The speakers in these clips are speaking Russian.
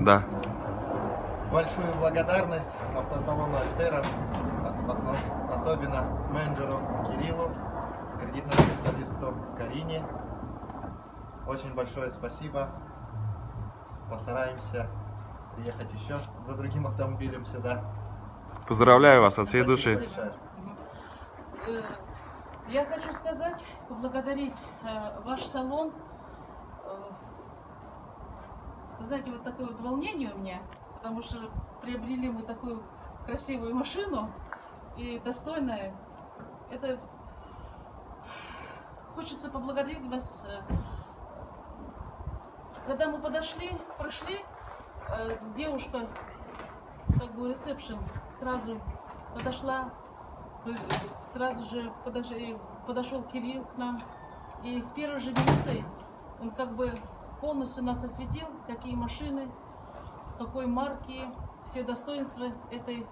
Да. Большую благодарность автосалону Альтера, особенно менеджеру Кириллу, кредитному специалисту Карине. Очень большое спасибо. Постараемся приехать еще за другим автомобилем сюда. Поздравляю вас от всей Спасибо души. большое. Э, Я хочу сказать, поблагодарить э, ваш салон. Знаете, вот такое вот волнение у меня, потому что приобрели мы такую красивую машину и достойная. Это хочется поблагодарить вас. э, Когда мы подошли, прошли, э, девушка, как бы ресепшн, сразу подошла, э, сразу же подошел Кирилл к нам, и с первой же минуты он как бы полностью нас осветил, какие машины, какой марки, все достоинства этой э,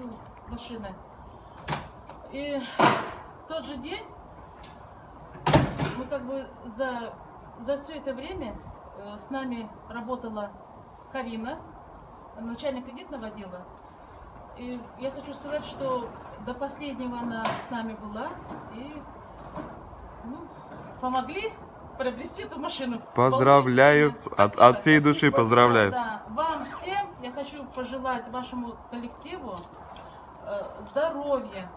ну, машины. И в тот же день мы как бы за, за все это время э, с нами работала Карина, начальник кредитного отдела. И я хочу сказать, что до последнего она с нами была и ну, помогли приобрести эту машину. Поздравляю, от, от всей души поздравляю. Да, вам всем я хочу пожелать вашему коллективу э, здоровья,